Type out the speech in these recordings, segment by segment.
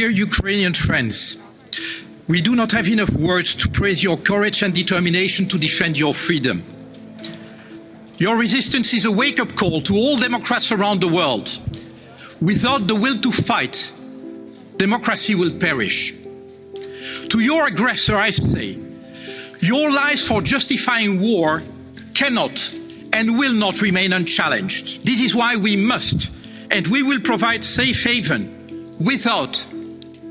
Dear Ukrainian friends, we do not have enough words to praise your courage and determination to defend your freedom. Your resistance is a wake-up call to all democrats around the world. Without the will to fight, democracy will perish. To your aggressor, I say, your lies for justifying war cannot and will not remain unchallenged. This is why we must and we will provide safe haven without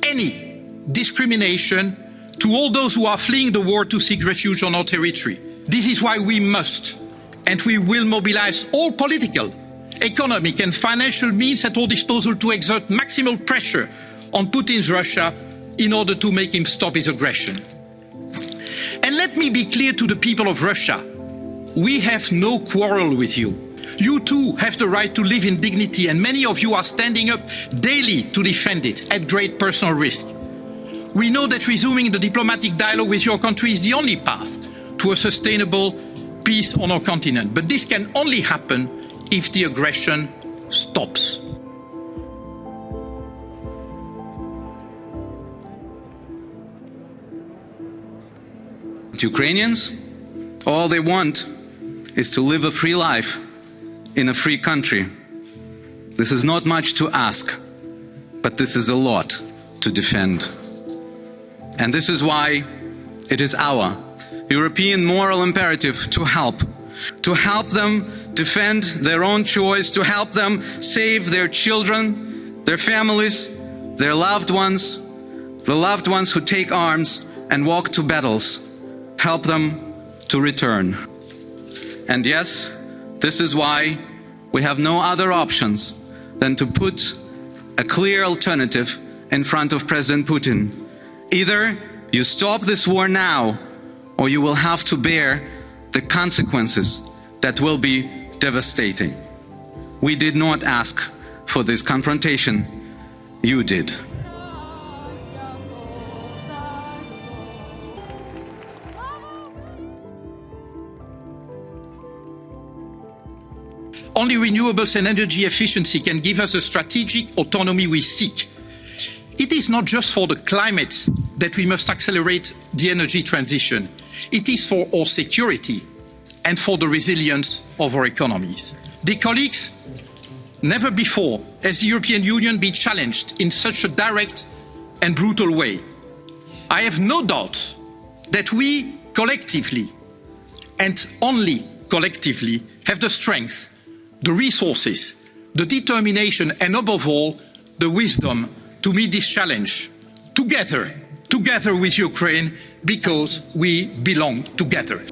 any discrimination to all those who are fleeing the war to seek refuge on our territory. This is why we must and we will mobilise all political, economic and financial means at our disposal to exert maximal pressure on Putin's Russia in order to make him stop his aggression. And let me be clear to the people of Russia. We have no quarrel with you. You too have the right to live in dignity and many of you are standing up daily to defend it at great personal risk. We know that resuming the diplomatic dialogue with your country is the only path to a sustainable peace on our continent. But this can only happen if the aggression stops. Ukrainians, all they want is to live a free life in a free country. This is not much to ask, but this is a lot to defend. And this is why it is our European moral imperative to help, to help them defend their own choice, to help them save their children, their families, their loved ones, the loved ones who take arms and walk to battles, help them to return. And yes, this is why we have no other options than to put a clear alternative in front of President Putin. Either you stop this war now, or you will have to bear the consequences that will be devastating. We did not ask for this confrontation. You did. Only renewables and energy efficiency can give us the strategic autonomy we seek. It is not just for the climate that we must accelerate the energy transition. It is for our security and for the resilience of our economies. Dear colleagues, never before has the European Union been challenged in such a direct and brutal way. I have no doubt that we collectively and only collectively have the strength the resources, the determination and above all, the wisdom to meet this challenge together, together with Ukraine, because we belong together.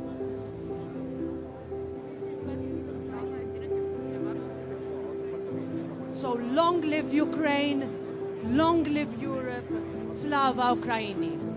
So long live Ukraine, long live Europe, Slava Ukraini.